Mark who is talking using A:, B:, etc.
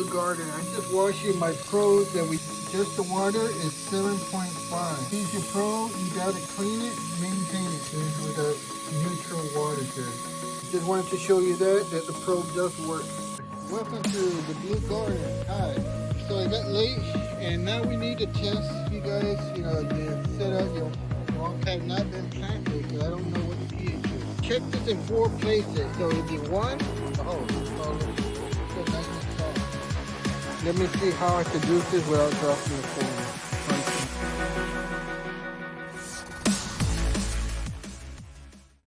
A: garden. I'm just washing my pros that we just the water is 7.5. Use your pro, you gotta clean it, maintain it Here's with a neutral water here. Just wanted to show you that, that the probe does work. Welcome to the Blue Garden. Hi. So I got late and now we need to test you guys, you know, the setup, your walls have not been planted because I don't know what the pH is. Check this in four places. So it'd be one, oh, oh Let me see how I can do this without dropping the phone.